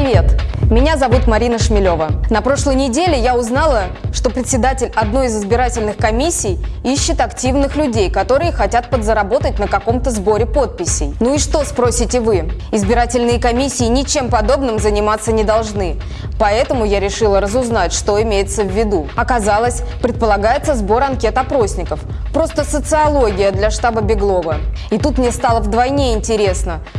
Привет! Меня зовут Марина Шмелева. На прошлой неделе я узнала, что председатель одной из избирательных комиссий ищет активных людей, которые хотят подзаработать на каком-то сборе подписей. Ну и что, спросите вы? Избирательные комиссии ничем подобным заниматься не должны. Поэтому я решила разузнать, что имеется в виду. Оказалось, предполагается сбор анкет опросников. Просто социология для штаба Беглова. И тут мне стало вдвойне интересно –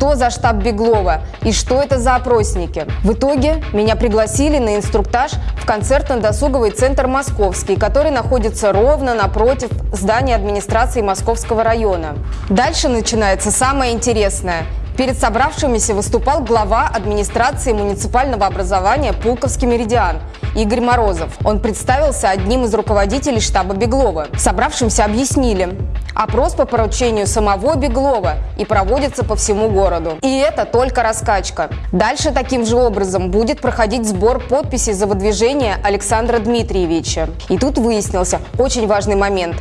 что за штаб Беглова и что это за опросники. В итоге меня пригласили на инструктаж в концертно-досуговый центр «Московский», который находится ровно напротив здания администрации Московского района. Дальше начинается самое интересное – Перед собравшимися выступал глава администрации муниципального образования Пулковский меридиан Игорь Морозов. Он представился одним из руководителей штаба Беглова. Собравшимся объяснили, Опрос по поручению самого Беглова и проводится по всему городу. И это только раскачка. Дальше таким же образом будет проходить сбор подписей за выдвижение Александра Дмитриевича. И тут выяснился очень важный момент.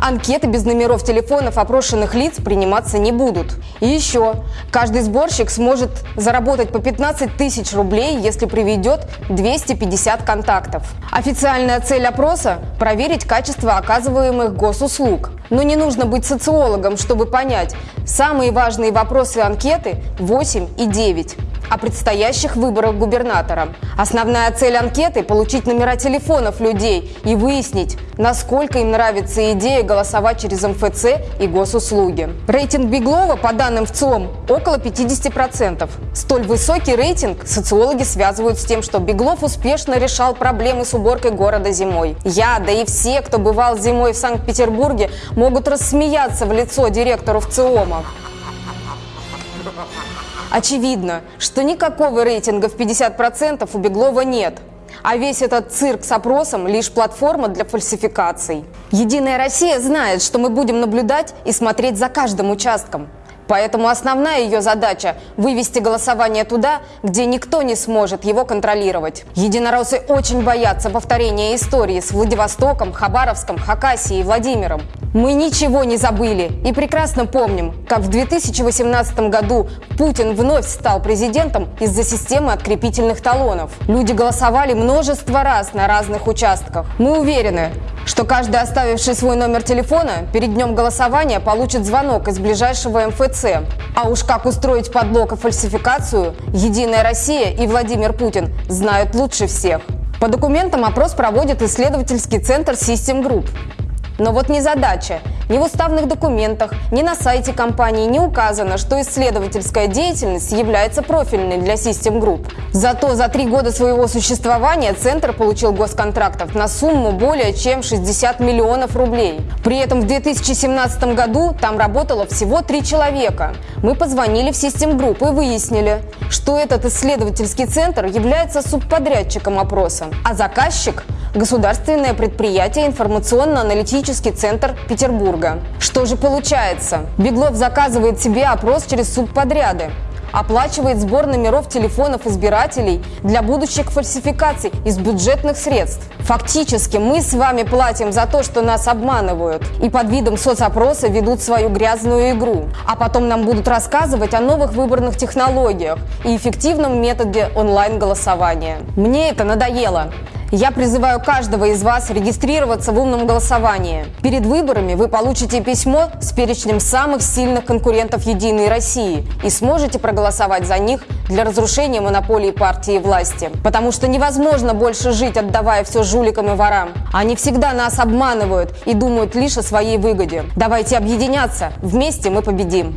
Анкеты без номеров телефонов опрошенных лиц приниматься не будут. И еще, каждый сборщик сможет заработать по 15 тысяч рублей, если приведет 250 контактов. Официальная цель опроса – проверить качество оказываемых госуслуг. Но не нужно быть социологом, чтобы понять, самые важные вопросы анкеты 8 и 9 о предстоящих выборах губернатора. Основная цель анкеты – получить номера телефонов людей и выяснить, насколько им нравится идея голосовать через МФЦ и госуслуги. Рейтинг Беглова, по данным ВЦИОМ, около 50%. Столь высокий рейтинг социологи связывают с тем, что Беглов успешно решал проблемы с уборкой города зимой. Я, да и все, кто бывал зимой в Санкт-Петербурге, могут рассмеяться в лицо директору ВЦИОМа. Очевидно, что никакого рейтинга в 50% у Беглова нет. А весь этот цирк с опросом – лишь платформа для фальсификаций. Единая Россия знает, что мы будем наблюдать и смотреть за каждым участком. Поэтому основная ее задача – вывести голосование туда, где никто не сможет его контролировать. Единороссы очень боятся повторения истории с Владивостоком, Хабаровском, Хакасией и Владимиром. Мы ничего не забыли и прекрасно помним, как в 2018 году Путин вновь стал президентом из-за системы открепительных талонов. Люди голосовали множество раз на разных участках. Мы уверены, что каждый оставивший свой номер телефона перед днем голосования получит звонок из ближайшего МФЦ. А уж как устроить подлог и фальсификацию, Единая Россия и Владимир Путин знают лучше всех. По документам опрос проводит исследовательский центр System Group. Но вот не задача. Ни в уставных документах, ни на сайте компании не указано, что исследовательская деятельность является профильной для System Group. Зато за три года своего существования Центр получил госконтрактов на сумму более чем 60 миллионов рублей. При этом в 2017 году там работало всего три человека. Мы позвонили в System Group и выяснили, что этот исследовательский центр является субподрядчиком опроса, а заказчик государственное предприятие «Информационно-аналитический центр Петербурга». Что же получается? Беглов заказывает себе опрос через субподряды оплачивает сбор номеров телефонов избирателей для будущих фальсификаций из бюджетных средств. Фактически мы с вами платим за то, что нас обманывают и под видом соцопроса ведут свою грязную игру. А потом нам будут рассказывать о новых выборных технологиях и эффективном методе онлайн-голосования. Мне это надоело. Я призываю каждого из вас регистрироваться в умном голосовании. Перед выборами вы получите письмо с перечнем самых сильных конкурентов «Единой России» и сможете проголосовать за них для разрушения монополии партии и власти. Потому что невозможно больше жить, отдавая все жуликам и ворам. Они всегда нас обманывают и думают лишь о своей выгоде. Давайте объединяться, вместе мы победим.